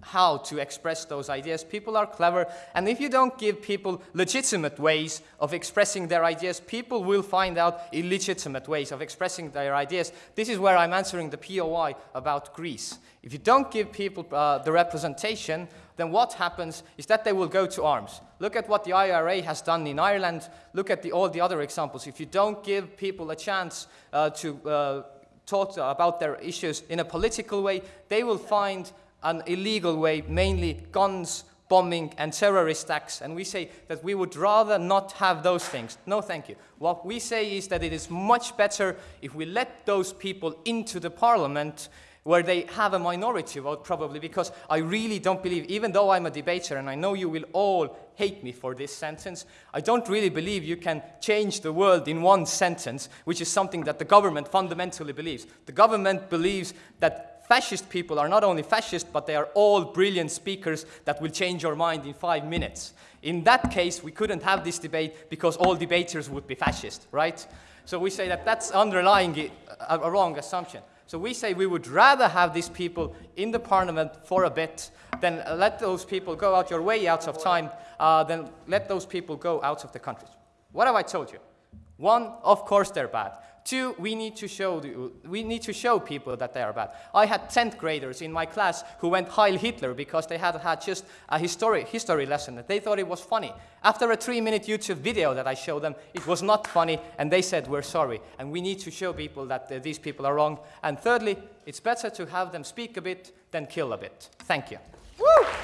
how to express those ideas. People are clever, and if you don't give people legitimate ways of expressing their ideas, people will find out illegitimate ways of expressing their ideas. This is where I'm answering the POI about Greece. If you don't give people uh, the representation, then what happens is that they will go to arms. Look at what the IRA has done in Ireland. Look at the, all the other examples. If you don't give people a chance uh, to uh, talk about their issues in a political way, they will find an illegal way, mainly guns, bombing, and terrorist acts. And we say that we would rather not have those things. No, thank you. What we say is that it is much better if we let those people into the parliament where they have a minority vote probably because I really don't believe, even though I'm a debater and I know you will all hate me for this sentence, I don't really believe you can change the world in one sentence, which is something that the government fundamentally believes. The government believes that fascist people are not only fascist, but they are all brilliant speakers that will change your mind in five minutes. In that case, we couldn't have this debate because all debaters would be fascist, right? So we say that that's underlying uh, a, a wrong assumption. So we say we would rather have these people in the parliament for a bit than let those people go out your way out of time, uh, than let those people go out of the country. What have I told you? One, of course they're bad. Two, we need to show, the, we need to show people that they are bad. I had 10th graders in my class who went Heil Hitler because they had had just a history, history lesson that they thought it was funny. After a three-minute YouTube video that I showed them, it was not funny, and they said, we're sorry. And we need to show people that uh, these people are wrong. And thirdly, it's better to have them speak a bit than kill a bit. Thank you. Woo!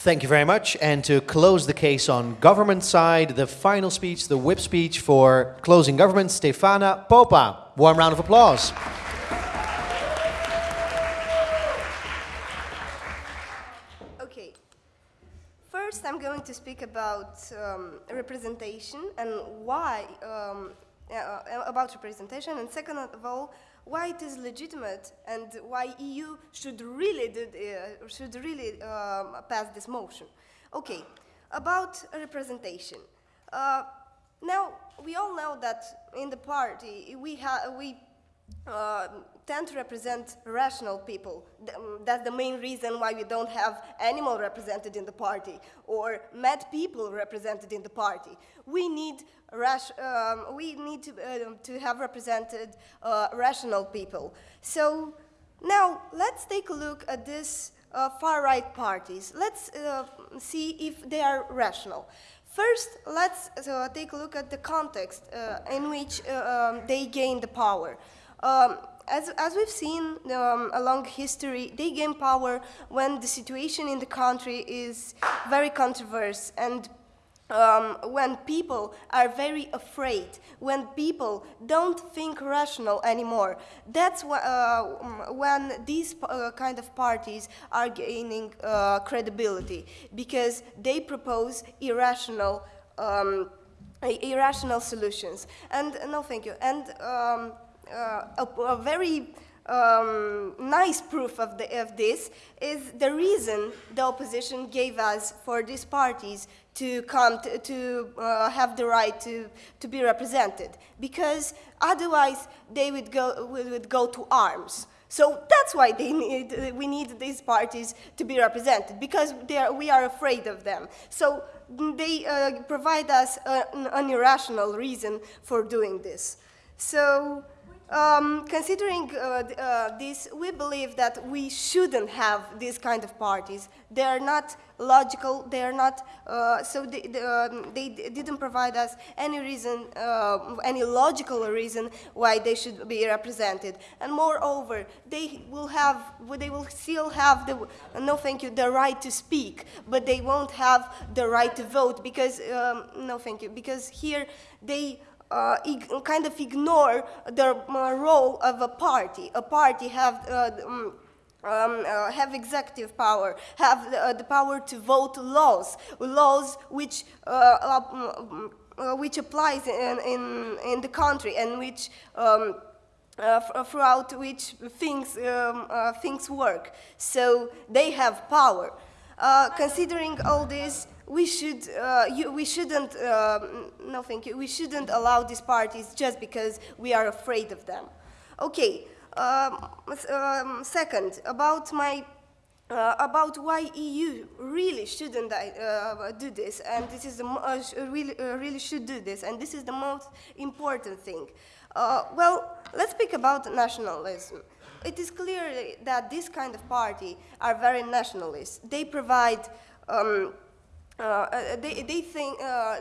Thank you very much. And to close the case on government side, the final speech, the whip speech for closing government, Stefana Popa. Warm round of applause. Okay. First, I'm going to speak about um, representation and why, um, uh, about representation, and second of all, why it is legitimate and why EU should really, did, uh, should really um, pass this motion. Okay, about representation. Uh, now, we all know that in the party we, ha we uh, tend to represent rational people. Um, that's the main reason why we don't have animal represented in the party or mad people represented in the party. We need, um, we need to, uh, to have represented uh, rational people. So now let's take a look at these uh, far-right parties. Let's uh, see if they are rational. First, let's uh, take a look at the context in which um, they gain the power. Um, as, as we've seen um, along history, they gain power when the situation in the country is very controversial and um, when people are very afraid, when people don't think rational anymore. That's wh uh, when these uh, kind of parties are gaining uh, credibility because they propose irrational, um, irrational solutions. And no, thank you. And um, a, a, very um, nice proof of, the, of, this is the reason the opposition gave us for these parties to come to, to uh, have the right to, to be represented because otherwise they would go, would go to arms. So that's why need, we need these parties to be represented, because are, we are afraid of them. So they uh, provide us an, an irrational reason for doing this. So um, considering uh, uh, this, we believe that we shouldn't have these kind of parties. They are not logical, they are not, uh, so they, they, um, they, didn't provide us any reason, uh, any logical reason why they should be represented. And moreover, they will have, they will still have the, no thank you, the right to speak, but they won't have the right to vote because, um, no thank you, because here they kind of ignore the uh, role of a party. A party have uh, um, um, uh, have executive power, have the, uh, the, power to vote laws, laws which uh, um, which applies in, in, in the country and which um, throughout which things um, things work. So they have power. considering all this, we should uh, you, we shouldn't uh, no thank you we shouldn't allow these parties just because we are afraid of them okay um, um, second about my uh, about why EU really shouldn't uh, do this, and this is the uh, really, uh, really should do this, and this is the most important thing. Well, let's speak about nationalism. It is clear that this kind of party are very nationalist. They provide um, uh, uh, they, they think uh,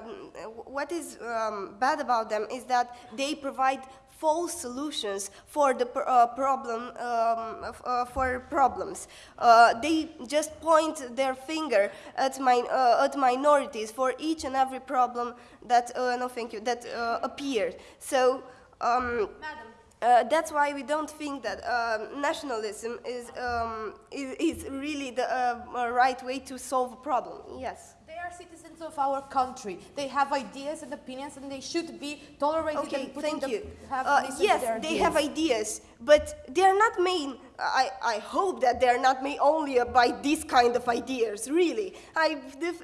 what is um, bad about them is that they provide false solutions for the uh, problem um, uh, for problems. Uh, they just point their finger at, my, at minorities for each and every problem that no thank you that appeared. So. Um, Madam. Uh, that's why we don't think that um, nationalism is, um, is, is, really the uh, right way to solve a problem. Yes. Are citizens of our country. They have ideas and opinions, and they should be tolerated. Okay, thank you. Uh, yes, they ideas. have ideas, but they are not made. I, I hope that they are not made only by this kind of ideas. Really, I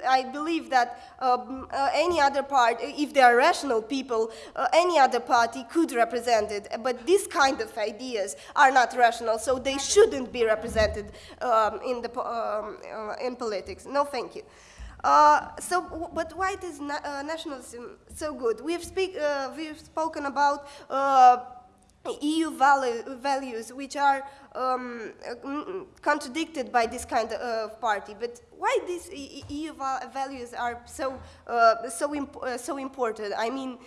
I believe that um, uh, any other part, if they are rational people, uh, any other party could represent it. But this kind of ideas are not rational, so they shouldn't be represented um, in the um, uh, in politics. No, thank you. Uh, so, but why is na uh, nationalism so good? We have, speak, uh, we have spoken about uh, EU value, values, which are um, contradicted by this kind of party. But why these EU values are so uh, so imp so important? I mean,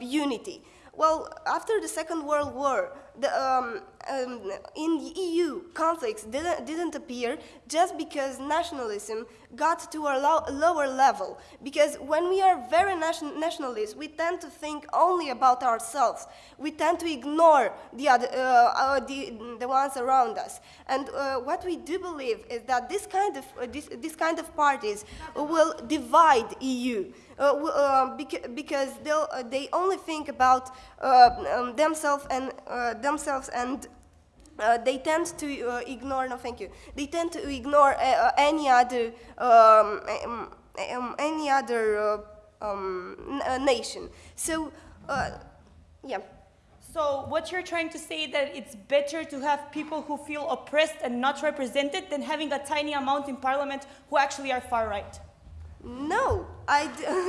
unity. Well, after the Second World War, the, um, um, in the EU, conflicts didn't, didn't appear just because nationalism got to a lo lower level. Because when we are very nation nationalist, we tend to think only about ourselves. We tend to ignore the, other, uh, uh, the, the ones around us. And uh, what we do believe is that this kind of, uh, this, this kind of parties will divide EU. Uh, uh, beca because uh, they only think about um, themselves and themselves and uh, they tend to uh, ignore, no thank you, they tend to ignore uh, any other, um, um, um any other um, nation. So, yeah. So what you're trying to say that it's better to have people who feel oppressed and not represented than having a tiny amount in parliament who actually are far right? No, I,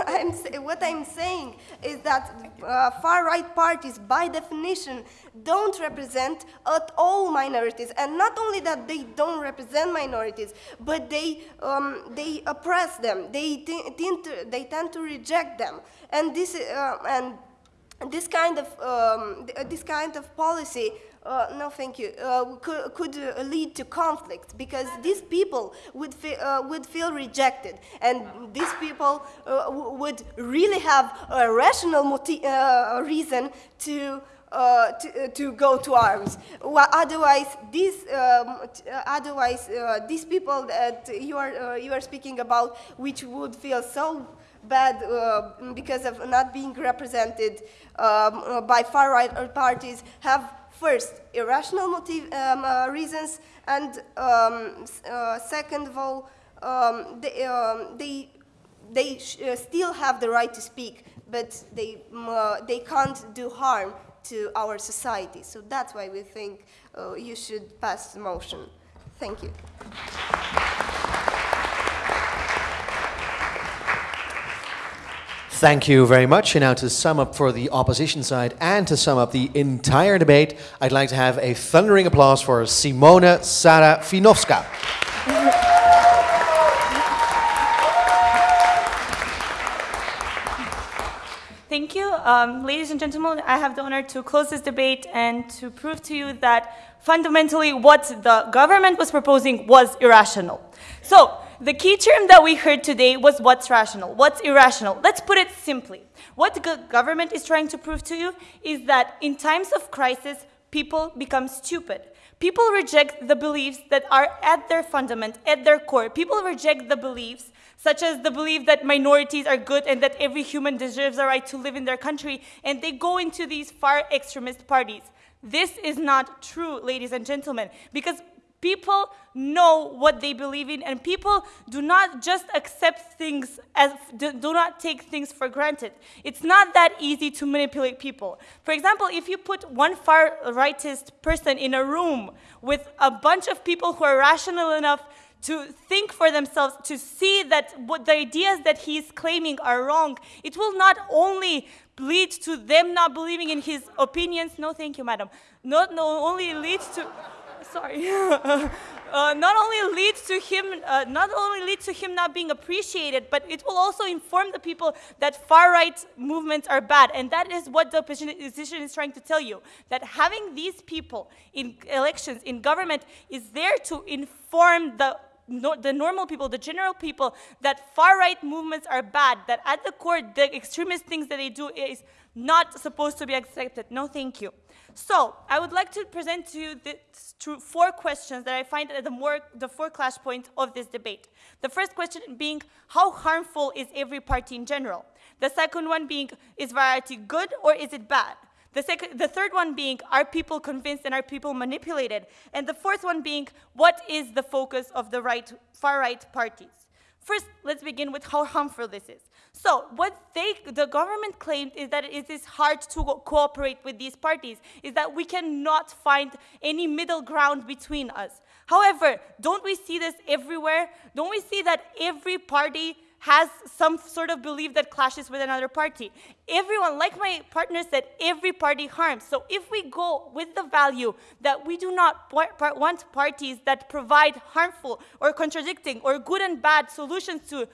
am what I'm saying is that uh, far-right parties, by definition, don't represent at all minorities, and not only that they don't represent minorities, but they um, they oppress them. They tend to, they tend to reject them, and this uh, and this kind of um, this kind of policy uh, no, thank you, uh, could, could uh, lead to conflict because these people would, uh, would feel rejected and these people uh, would really have a rational uh, reason to uh, to, uh, to, go to arms. Well, otherwise, these, um, otherwise uh, these people that you are, you are speaking about, which would feel so bad because of not being represented um, by far-right parties, have first, irrational motive, um, uh, reasons, and um, uh, second of all, um, they, um, they, they uh, still have the right to speak, but they, uh, they can't do harm to our society. So that's why we think uh, you should pass the motion. Thank you. Thank you very much. And now to sum up for the opposition side and to sum up the entire debate, I'd like to have a thundering applause for Simona Sarafinowska. Thank you. Um, ladies and gentlemen, I have the honor to close this debate and to prove to you that fundamentally what the government was proposing was irrational. So, the key term that we heard today was what's rational, what's irrational. Let's put it simply. What the government is trying to prove to you is that in times of crisis, people become stupid. People reject the beliefs that are at their fundament, at their core. People reject the beliefs such as the belief that minorities are good and that every human deserves a right to live in their country, and they go into these far extremist parties. This is not true, ladies and gentlemen, because People know what they believe in, and people do not just accept things as do, not take things for granted. It's not that easy to manipulate people. For example, if you put one far rightist person in a room with a bunch of people who are rational enough to think for themselves, to see that what the ideas that he's claiming are wrong, it will not only lead to them not believing in his opinions. No, thank you, madam. Not, not only leads to sorry, uh, not only leads to him, uh, not only leads to him not being appreciated, but it will also inform the people that far-right movements are bad, and that is what the opposition is trying to tell you. That having these people in elections, in government, is there to inform the the normal people, the general people, that far-right movements are bad, that at the core, the extremist things that they do is not supposed to be accepted. No, thank you. So I would like to present to you the four questions that I find are the, more, the four clash points of this debate. The first question being, how harmful is every party in general? The second one being, is variety good or is it bad? The, the third one being, are people convinced and are people manipulated? And the fourth one being, what is the focus of the right, far-right parties? First, let's begin with how harmful this is. So what they, the government claimed is that it is hard to cooperate with these parties, is that we cannot find any middle ground between us. However, don't we see this everywhere? Don't we see that every party has some sort of belief that clashes with another party. Everyone, like my partner said, every party harms. So if we go with the value that we do not want parties that provide harmful or contradicting or good and bad solutions to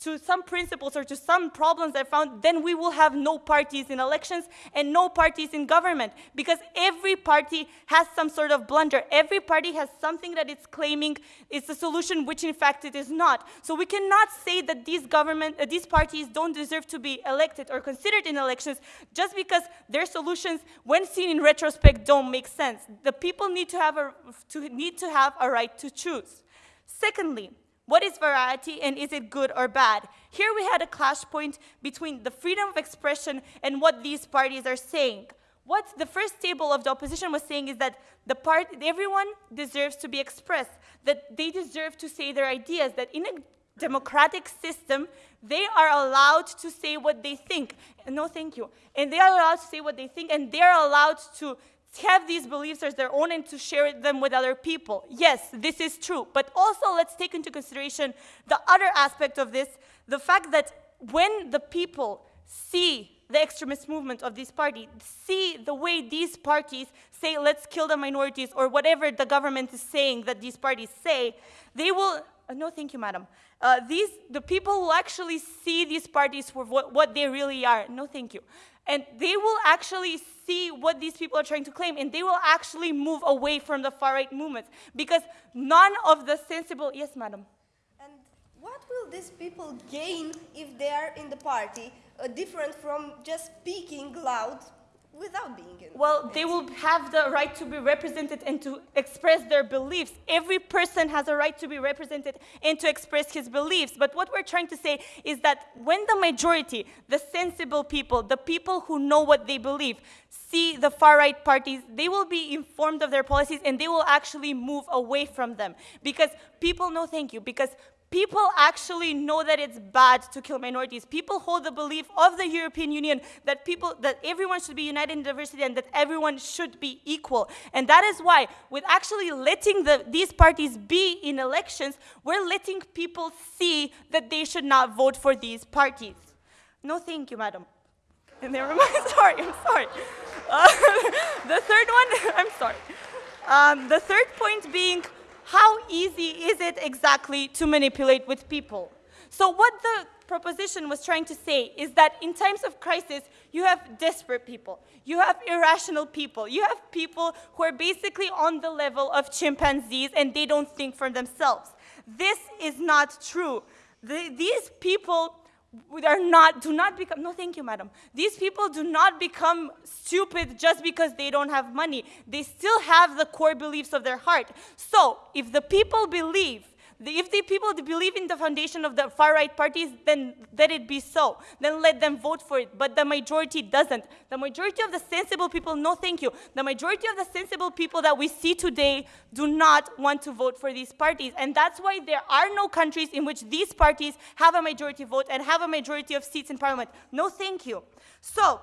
to some principles or to some problems I found, then we will have no parties in elections and no parties in government because every party has some sort of blunder. Every party has something that it's claiming is a solution, which in fact it is not. So we cannot say that these government, uh, these parties don't deserve to be elected or considered in elections just because their solutions, when seen in retrospect, don't make sense. The people need to have a, to, need to have a right to choose. Secondly, what is variety and is it good or bad? Here we had a clash point between the freedom of expression and what these parties are saying. What the first table of the opposition was saying is that the part, everyone deserves to be expressed, that they deserve to say their ideas, that in a democratic system, they are allowed to say what they think. No, thank you. And they are allowed to say what they think, and they are allowed to have these beliefs as their own and to share them with other people. Yes, this is true. But also, let's take into consideration the other aspect of this the fact that when the people see the extremist movement of this party, see the way these parties say, let's kill the minorities, or whatever the government is saying that these parties say, they will. Uh, no, thank you, madam. Uh, these, the people will actually see these parties for what, what they really are. No, thank you. And they will actually see what these people are trying to claim, and they will actually move away from the far-right movements because none of the sensible... Yes, madam. And what will these people gain if they are in the party, uh, different from just speaking loud without being in. Well, they will have the right to be represented and to express their beliefs. Every person has a right to be represented and to express his beliefs. But what we're trying to say is that when the majority, the sensible people, the people who know what they believe, see the far right parties, they will be informed of their policies and they will actually move away from them. Because people know, thank you, because People actually know that it's bad to kill minorities. People hold the belief of the European Union that people that everyone should be united in diversity and that everyone should be equal. And that is why, with actually letting the, these parties be in elections, we're letting people see that they should not vote for these parties. No, thank you, madam. And never mind. sorry, I'm sorry. Uh, the third one, I'm sorry. Um, the third point being how easy is it exactly to manipulate with people? So what the proposition was trying to say is that in times of crisis, you have desperate people, you have irrational people, you have people who are basically on the level of chimpanzees and they don't think for themselves. This is not true. The, these people are not, do not become, no thank you madam. These people do not become stupid just because they don't have money. They still have the core beliefs of their heart. So if the people believe If the people believe in the foundation of the far-right parties, then let it be so. Then let them vote for it. But the majority doesn't. The majority of the sensible people, no thank you. The majority of the sensible people that we see today do not want to vote for these parties. And that's why there are no countries in which these parties have a majority vote and have a majority of seats in parliament. No thank you. So,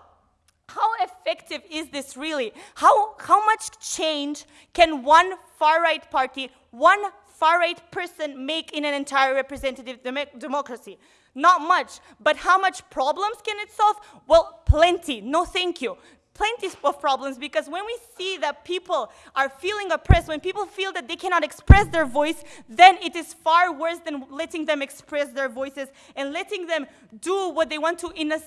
how effective is this really? How, how much change can one far right party, one far right person make in an entire representative dem- democracy? Not much. But how much problems can it solve? Well, plenty. No, thank you. Plenty of problems because when we see that people are feeling oppressed, when people feel that they cannot express their voice, then it is far worse than letting them express their voices and letting them do what they want to in a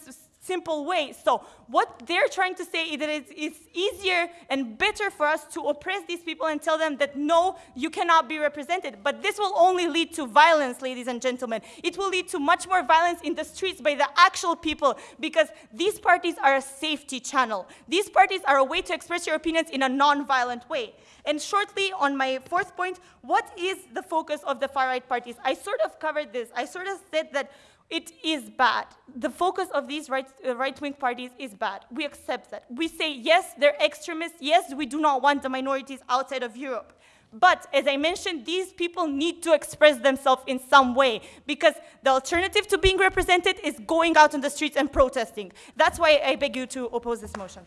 simple way. So what they're trying to say is that it's, it's easier and better for us to oppress these people and tell them that no, you cannot be represented. But this will only lead to violence, ladies and gentlemen. It will lead to much more violence in the streets by the actual people because these parties are a safety channel. These parties are a way to express your opinions in a non-violent way. And shortly, on my fourth point, what is the focus of the far-right parties? I sort of covered this. I sort of said that it is bad. The focus of these right, uh, right-wing parties is bad. We accept that. We say, yes, they're extremists. Yes, we do not want the minorities outside of Europe. But as I mentioned, these people need to express themselves in some way because the alternative to being represented is going out on the streets and protesting. That's why I beg you to oppose this motion.